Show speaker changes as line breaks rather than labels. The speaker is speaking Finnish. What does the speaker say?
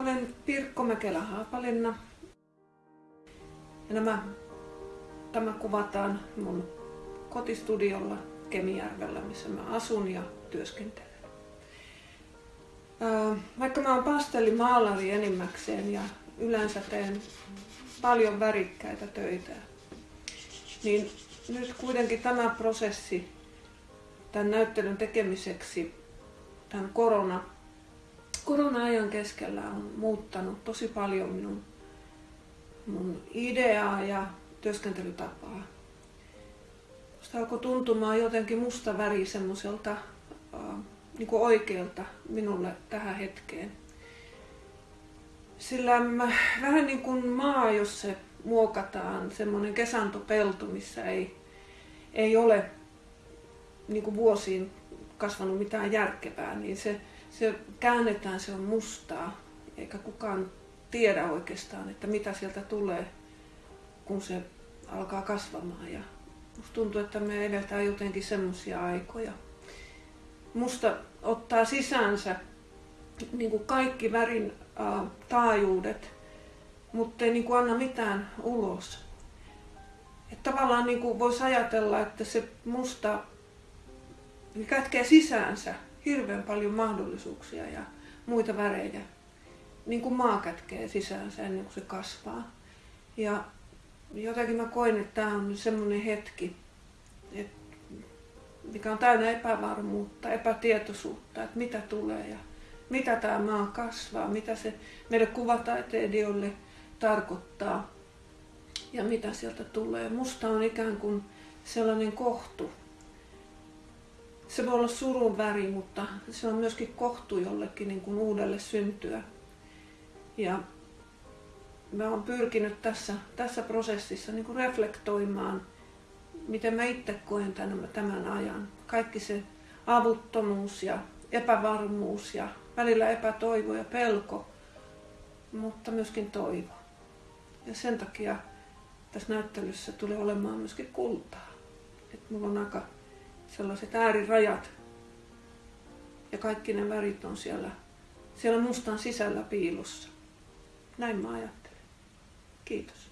Olen Pirkko Mäkelä Haapalinna. Ja nämä, tämä kuvataan mun kotistudiolla Kemijärvellä, missä mä asun ja työskentelen. Vaikka mä oon pastellimaalari enimmäkseen ja yleensä teen paljon värikkäitä töitä, niin nyt kuitenkin tämä prosessi tämän näyttelyn tekemiseksi tämän korona, korona-ajan keskellä on muuttanut tosi paljon minun, mun ideaa ja työskentelytapaa. Sitä alkoi tuntumaan jotenkin musta väri semmoiselta äh, niin oikealta minulle tähän hetkeen. Sillä mä, vähän niin kuin maa, jos se muokataan, semmoinen kesantopelto, missä ei, ei ole niin kuin vuosiin kasvanut mitään järkevää, niin se, se käännetään, se on mustaa, eikä kukaan tiedä oikeastaan, että mitä sieltä tulee, kun se alkaa kasvamaan. Ja musta tuntuu, että me eletään jotenkin semmoisia aikoja. Musta ottaa sisäänsä niin kuin kaikki värin äh, taajuudet, mutta ei niin kuin anna mitään ulos. Että tavallaan niin kuin voisi ajatella, että se musta kätkee sisäänsä hirveän paljon mahdollisuuksia ja muita värejä, niin kuin maa kätkee sisäänsä ennen kuin se kasvaa. Ja jotenkin mä koin, että tämä on semmoinen hetki, että mikä on täynnä epävarmuutta, epätietoisuutta, että mitä tulee ja mitä tämä maa kasvaa, mitä se meille kuvataiteilijoille tarkoittaa ja mitä sieltä tulee. Musta on ikään kuin sellainen kohtu. Se voi olla surun väri, mutta se on myöskin kohtu jollekin niin kuin uudelle syntyä. Ja mä oon pyrkinyt tässä, tässä prosessissa niin kuin reflektoimaan, miten mä itse koen tämän, tämän ajan. Kaikki se avuttomuus ja epävarmuus ja välillä epätoivo ja pelko, mutta myöskin toivo. Ja sen takia tässä näyttelyssä tulee olemaan myöskin kultaa. Et mulla on aika sellaiset äärirajat ja kaikki ne värit on siellä, siellä mustan sisällä piilossa. Näin mä ajattelen. Kiitos.